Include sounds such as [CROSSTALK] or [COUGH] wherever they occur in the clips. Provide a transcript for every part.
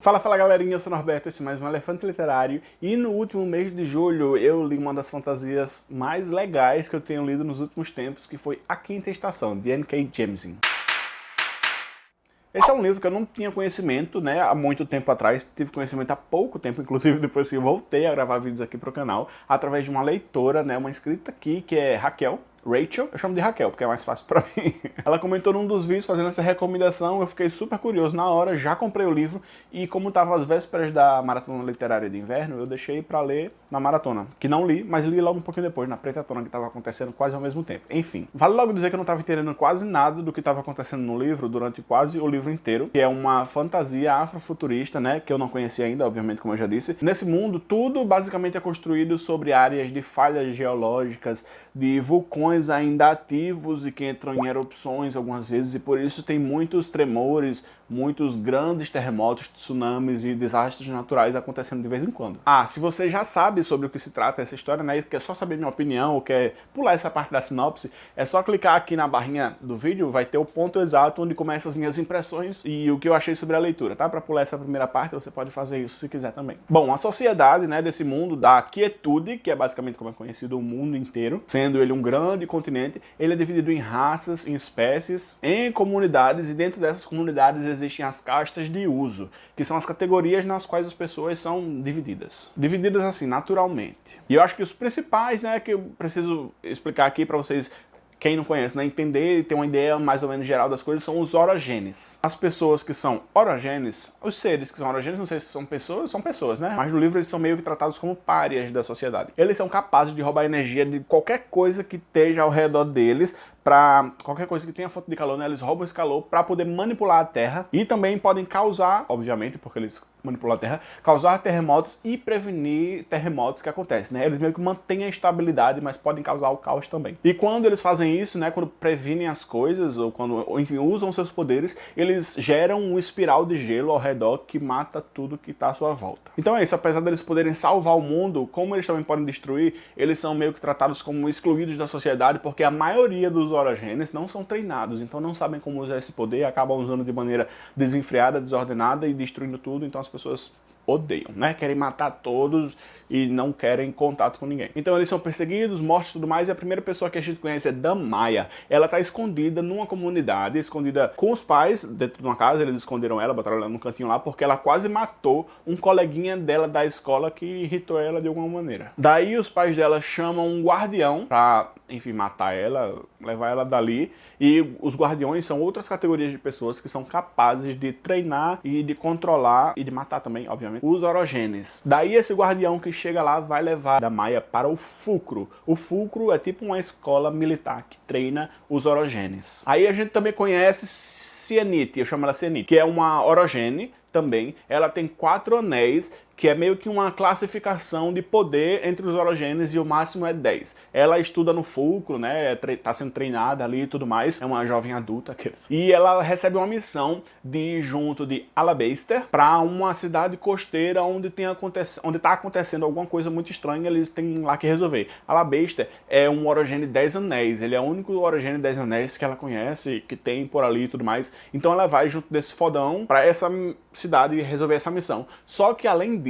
Fala, fala galerinha, eu sou Norberto, esse é mais um Elefante Literário e no último mês de julho eu li uma das fantasias mais legais que eu tenho lido nos últimos tempos, que foi A Quinta Estação, de N.K. Jemisin. Esse é um livro que eu não tinha conhecimento, né, há muito tempo atrás, tive conhecimento há pouco tempo, inclusive [LAUGHS] depois que eu voltei a gravar vídeos aqui pro canal, através de uma leitora, né, uma inscrita aqui, que é Raquel, Rachel, eu chamo de Raquel, porque é mais fácil pra [LAUGHS] mim. Ela comentou num dos vídeos fazendo essa recomendação, eu fiquei super curioso na hora, já comprei o livro, e como tava às vésperas da Maratona Literária de Inverno, eu deixei pra ler na maratona, que não li, mas li logo um pouquinho depois, na pretatona que tava acontecendo quase ao mesmo tempo. Enfim, vale logo dizer que eu não tava entendendo quase nada do que tava acontecendo no livro durante quase o livro inteiro, que é uma fantasia afrofuturista, né, que eu não conhecia ainda, obviamente, como eu já disse. Nesse mundo, tudo basicamente é construído sobre áreas de falhas geológicas, de vulcões ainda ativos e que entram em erupções algumas vezes e por isso tem muitos tremores, muitos grandes terremotos, tsunamis e desastres naturais acontecendo de vez em quando. Ah, se você já sabe sobre o que se trata essa história, né, e quer só saber minha opinião ou quer pular essa parte da sinopse, é só clicar aqui na barrinha do vídeo, vai ter o ponto exato onde começam as minhas impressões e o que eu achei sobre a leitura, tá? Para pular essa primeira parte, você pode fazer isso se quiser também. Bom, a sociedade, né, desse mundo da quietude, que é basicamente como é conhecido o mundo inteiro, sendo ele um grande continente, ele é dividido em raças, em espécies, em comunidades e dentro dessas comunidades existem as castas de uso, que são as categorias nas quais as pessoas são divididas. Divididas assim, naturalmente. E eu acho que os principais, né, que eu preciso explicar aqui para vocês quem não conhece, né, entender e ter uma ideia mais ou menos geral das coisas, são os orogenes. As pessoas que são orogenes, os seres que são orogenes, não sei se são pessoas, são pessoas, né? Mas no livro eles são meio que tratados como párias da sociedade. Eles são capazes de roubar energia de qualquer coisa que esteja ao redor deles, para qualquer coisa que tenha fonte de calor, né, eles roubam esse calor para poder manipular a Terra e também podem causar, obviamente, porque eles manipulam a Terra, causar terremotos e prevenir terremotos que acontecem, né? Eles meio que mantêm a estabilidade, mas podem causar o caos também. E quando eles fazem isso, né, quando previnem as coisas, ou quando, enfim, usam seus poderes, eles geram um espiral de gelo ao redor que mata tudo que está à sua volta. Então é isso, apesar deles poderem salvar o mundo, como eles também podem destruir, eles são meio que tratados como excluídos da sociedade, porque a maioria dos orogenes não são treinados, então não sabem como usar esse poder, acabam usando de maneira desenfreada, desordenada e destruindo tudo, então as pessoas odeiam, né? Querem matar todos e não querem contato com ninguém. Então eles são perseguidos, mortos e tudo mais, e a primeira pessoa que a gente conhece é Damaya. Ela tá escondida numa comunidade, escondida com os pais, dentro de uma casa, eles esconderam ela, botaram ela num cantinho lá, porque ela quase matou um coleguinha dela da escola que irritou ela de alguma maneira. Daí os pais dela chamam um guardião pra, enfim, matar ela, levar ela dali, e os guardiões são outras categorias de pessoas que são capazes de treinar e de controlar, e de matar também, obviamente, os orogenes. Daí esse guardião que chega lá vai levar da Maia para o Fulcro. O Fulcro é tipo uma escola militar que treina os orogenes. Aí a gente também conhece Cianite, eu chamo ela Cianite, que é uma orogene também. Ela tem quatro anéis que é meio que uma classificação de poder entre os orogêneos e o máximo é 10. Ela estuda no fulcro, né, tá sendo treinada ali e tudo mais, é uma jovem adulta, e ela recebe uma missão de ir junto de Alabaster para uma cidade costeira onde, tem acontec onde tá acontecendo alguma coisa muito estranha, eles têm lá que resolver. Alabaster é um orogênio 10 anéis, ele é o único orogênio 10 anéis que ela conhece, que tem por ali e tudo mais, então ela vai junto desse fodão para essa cidade resolver essa missão. Só que além disso,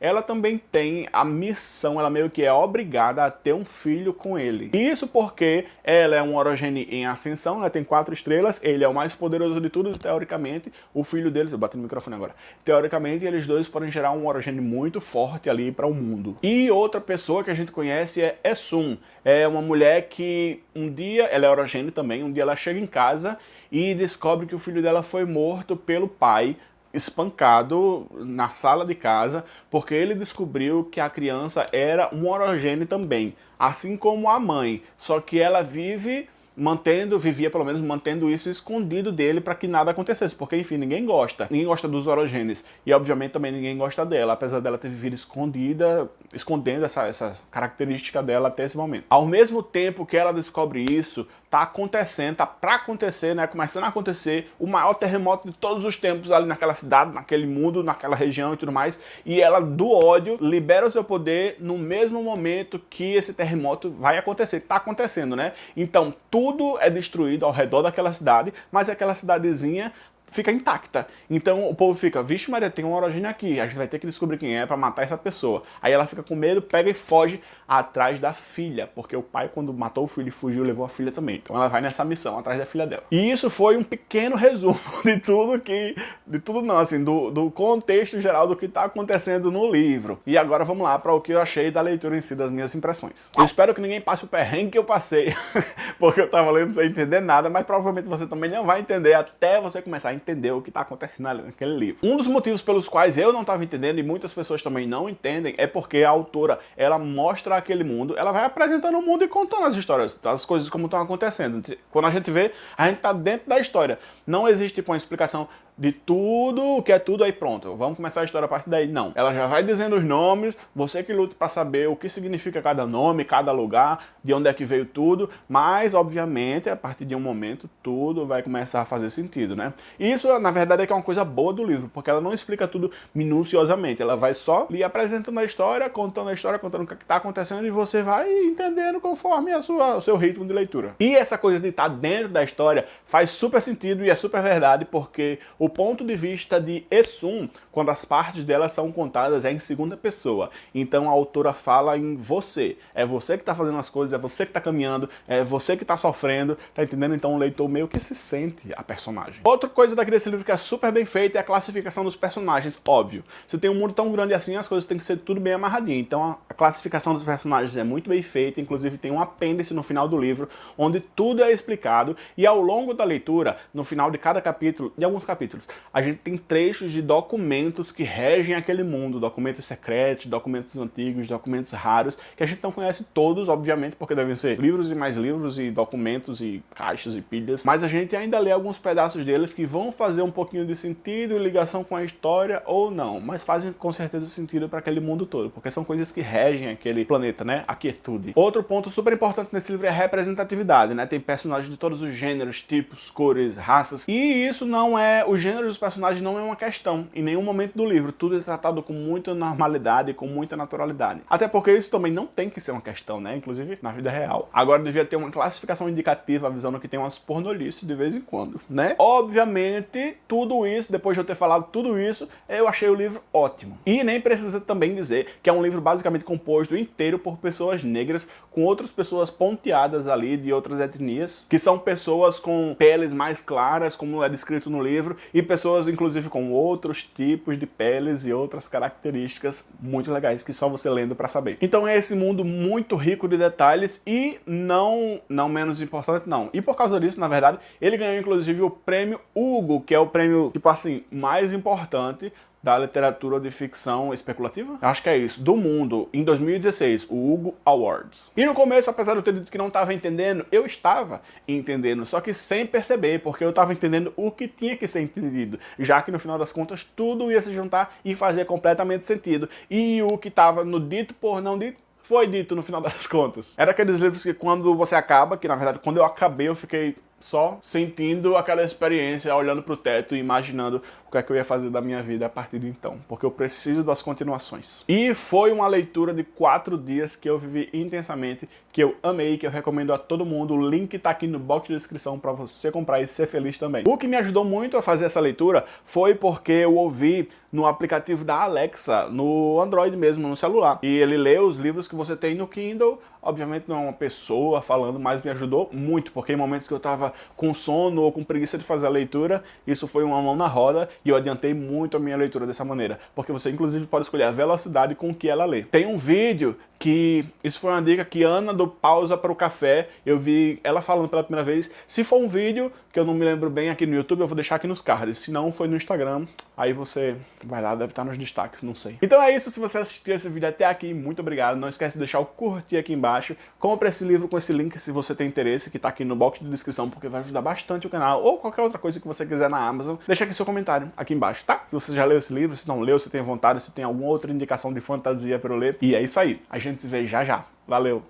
ela também tem a missão, ela meio que é obrigada a ter um filho com ele. Isso porque ela é um orogene em ascensão, ela tem quatro estrelas, ele é o mais poderoso de todos, teoricamente, o filho deles, eu bati no microfone agora, teoricamente eles dois podem gerar um orogene muito forte ali para o mundo. E outra pessoa que a gente conhece é Essun, é uma mulher que um dia, ela é orogene também, um dia ela chega em casa e descobre que o filho dela foi morto pelo pai espancado na sala de casa porque ele descobriu que a criança era um orogênio também, assim como a mãe, só que ela vive mantendo, vivia pelo menos mantendo isso escondido dele para que nada acontecesse, porque enfim, ninguém gosta, ninguém gosta dos orogênios. E obviamente também ninguém gosta dela, apesar dela ter vivido escondida, escondendo essa, essa característica dela até esse momento. Ao mesmo tempo que ela descobre isso, tá acontecendo, tá para acontecer, né, começando a acontecer o maior terremoto de todos os tempos ali naquela cidade, naquele mundo, naquela região e tudo mais, e ela do ódio libera o seu poder no mesmo momento que esse terremoto vai acontecer, tá acontecendo, né? Então tudo é destruído ao redor daquela cidade, mas aquela cidadezinha fica intacta. Então o povo fica, vixe Maria, tem um orogênio aqui, a gente vai ter que descobrir quem é para matar essa pessoa. Aí ela fica com medo, pega e foge atrás da filha, porque o pai quando matou o filho e fugiu, levou a filha também. Então ela vai nessa missão, atrás da filha dela. E isso foi um pequeno [LAUGHS] resumo de tudo que, de tudo não, assim, do, do contexto geral do que está acontecendo no livro. E agora vamos lá para o que eu achei da leitura em si, das minhas impressões. Eu espero que ninguém passe o perrengue que eu passei, [LAUGHS] porque eu tava lendo sem entender nada, mas provavelmente você também não vai entender até você começar a entender o que está acontecendo naquele livro. Um dos motivos pelos quais eu não estava entendendo e muitas pessoas também não entendem é porque a autora, ela mostra aquele mundo, ela vai apresentando o mundo e contando as histórias, as coisas como estão acontecendo. Quando a gente vê, a gente está dentro da história. Não existe tipo, uma explicação de tudo, o que é tudo, aí pronto, vamos começar a história a partir daí. Não, ela já vai dizendo os nomes, você que luta para saber o que significa cada nome, cada lugar, de onde é que veio tudo, mas, obviamente, a partir de um momento, tudo vai começar a fazer sentido, né? Isso, na verdade, é que é uma coisa boa do livro, porque ela não explica tudo minuciosamente, ela vai só lhe apresentando a história, contando a história, contando o que está acontecendo, e você vai entendendo conforme a sua, o seu ritmo de leitura. E essa coisa de estar dentro da história faz super sentido e é super verdade, porque o o ponto de vista de Esum, quando as partes dela são contadas, é em segunda pessoa. Então a autora fala em você. É você que está fazendo as coisas, é você que está caminhando, é você que está sofrendo, tá entendendo? Então o leitor meio que se sente a personagem. Outra coisa daqui desse livro que é super bem feita é a classificação dos personagens, óbvio. Se tem um mundo tão grande assim, as coisas têm que ser tudo bem amarradinho. Então a classificação dos personagens é muito bem feita, inclusive tem um apêndice no final do livro, onde tudo é explicado, e ao longo da leitura, no final de cada capítulo, de alguns capítulos, a gente tem trechos de documentos que regem aquele mundo, documentos secretos, documentos antigos, documentos raros, que a gente não conhece todos, obviamente, porque devem ser livros e mais livros e documentos e caixas e pilhas, mas a gente ainda lê alguns pedaços deles que vão fazer um pouquinho de sentido e ligação com a história ou não, mas fazem com certeza sentido para aquele mundo todo, porque são coisas que regem aquele planeta, né? A quietude. Outro ponto super importante nesse livro é a representatividade, né? Tem personagens de todos os gêneros, tipos, cores, raças, e isso não é o gênero dos personagens não é uma questão em nenhum momento do livro. Tudo é tratado com muita normalidade, com muita naturalidade. Até porque isso também não tem que ser uma questão, né? Inclusive na vida real. Agora devia ter uma classificação indicativa avisando que tem umas pornolices de vez em quando, né? Obviamente, tudo isso, depois de eu ter falado tudo isso, eu achei o livro ótimo. E nem precisa também dizer que é um livro basicamente composto inteiro por pessoas negras, com outras pessoas ponteadas ali de outras etnias, que são pessoas com peles mais claras, como é descrito no livro, e pessoas inclusive com outros tipos de peles e outras características muito legais que só você lendo para saber. Então é esse mundo muito rico de detalhes e não, não menos importante não. E por causa disso, na verdade, ele ganhou inclusive o prêmio Hugo, que é o prêmio, tipo assim, mais importante da literatura de ficção especulativa? Acho que é isso. Do mundo, em 2016, o Hugo Awards. E no começo, apesar de eu ter dito que não estava entendendo, eu estava entendendo, só que sem perceber, porque eu estava entendendo o que tinha que ser entendido, já que no final das contas tudo ia se juntar e fazer completamente sentido. E o que estava no dito por não dito, foi dito no final [LAUGHS] das contas. Era aqueles livros que quando você acaba, que na verdade quando eu acabei eu fiquei só sentindo aquela experiência, olhando para o teto e imaginando o que é que eu ia fazer da minha vida a partir de então, porque eu preciso das continuações. E foi uma leitura de quatro dias que eu vivi intensamente, que eu amei, que eu recomendo a todo mundo. O link está aqui no box de descrição para você comprar e ser feliz também. O que me ajudou muito a fazer essa leitura foi porque eu ouvi no aplicativo da Alexa, no Android mesmo, no celular. E ele lê os livros que você tem no Kindle, obviamente não é uma pessoa falando, mas me ajudou muito, porque em momentos que eu estava com sono ou com preguiça de fazer a leitura, isso foi uma mão na roda e eu adiantei muito a minha leitura dessa maneira, porque você inclusive pode escolher a velocidade com que ela lê. Tem um vídeo que, isso foi uma dica que Ana do Pausa para o Café, eu vi ela falando pela primeira vez, se for um vídeo que eu não me lembro bem aqui no YouTube, eu vou deixar aqui nos cards, se não foi no Instagram, aí você vai lá, deve estar nos destaques, não sei. Então é isso, se você assistiu esse vídeo até aqui, muito obrigado, não esquece de deixar o curtir aqui embaixo, compre esse livro com esse link se você tem interesse, que está aqui no box de descrição, porque vai ajudar bastante o canal, ou qualquer outra coisa que você quiser na Amazon, deixa aqui seu comentário aqui embaixo, tá? Se você já leu esse livro, se não leu, se tem vontade, se tem alguma outra indicação de fantasia para eu ler, e é isso aí, a gente se vê já já. Valeu!